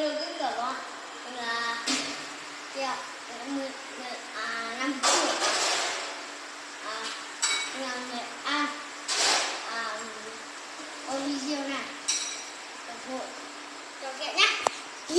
đưa cái cửa con là kẹo mười à năm triệu à năm nghệ an à Olivia này.